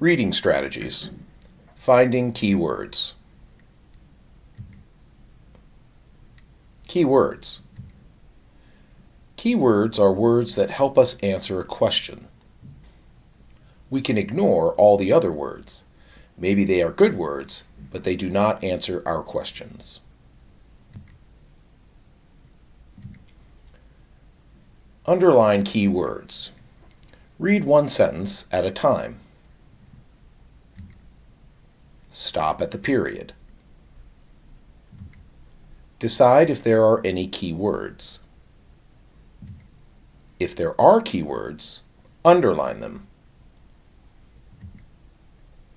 Reading strategies. Finding keywords. Keywords. Keywords are words that help us answer a question. We can ignore all the other words. Maybe they are good words, but they do not answer our questions. Underline keywords. Read one sentence at a time. Stop at the period. Decide if there are any keywords. If there are keywords, underline them.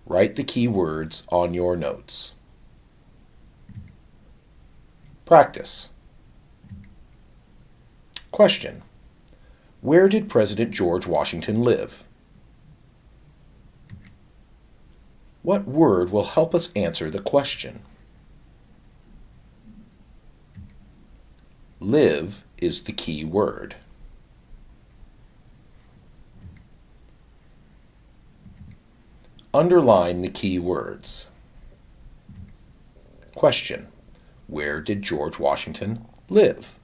Write the keywords on your notes. Practice. Question. Where did President George Washington live? What word will help us answer the question? Live is the key word. Underline the key words. Question. Where did George Washington live?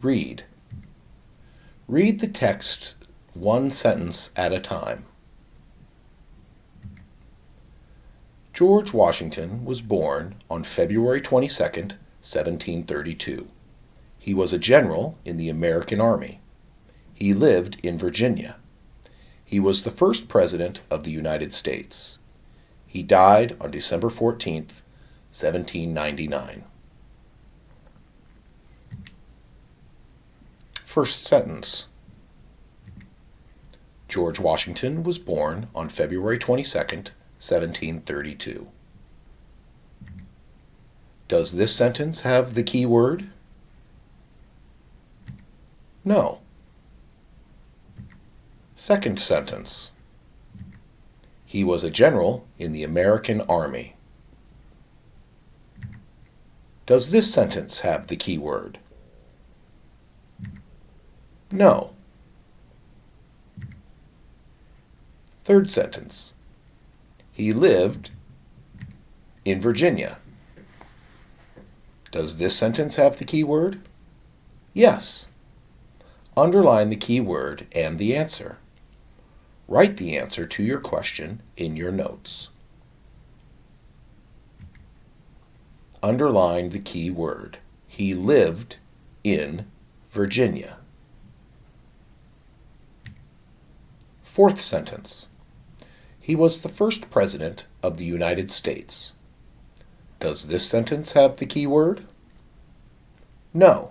Read. Read the text one sentence at a time. George Washington was born on February 22, 1732. He was a general in the American Army. He lived in Virginia. He was the first President of the United States. He died on December 14, 1799. First sentence. George Washington was born on February 22, 1732. Does this sentence have the key word? No. Second sentence. He was a general in the American Army. Does this sentence have the key word? No. Third sentence. He lived in Virginia. Does this sentence have the key word? Yes. Underline the key word and the answer. Write the answer to your question in your notes. Underline the key word. He lived in Virginia. Fourth sentence. He was the first President of the United States. Does this sentence have the key word? No.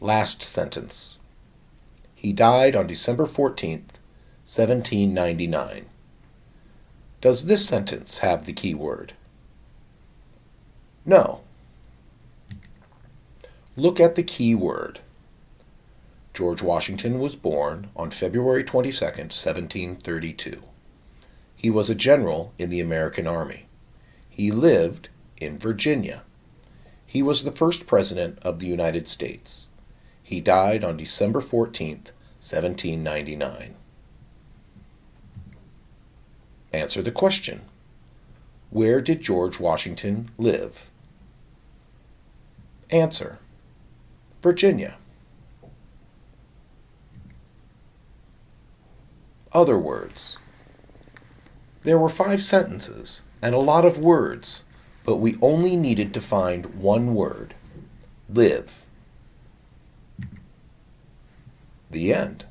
Last sentence. He died on December 14th, 1799. Does this sentence have the key word? No. Look at the key word. George Washington was born on February 22, 1732. He was a general in the American Army. He lived in Virginia. He was the first President of the United States. He died on December 14th, 1799. Answer the question. Where did George Washington live? Answer. Virginia. Other words. There were five sentences and a lot of words, but we only needed to find one word. Live. The end.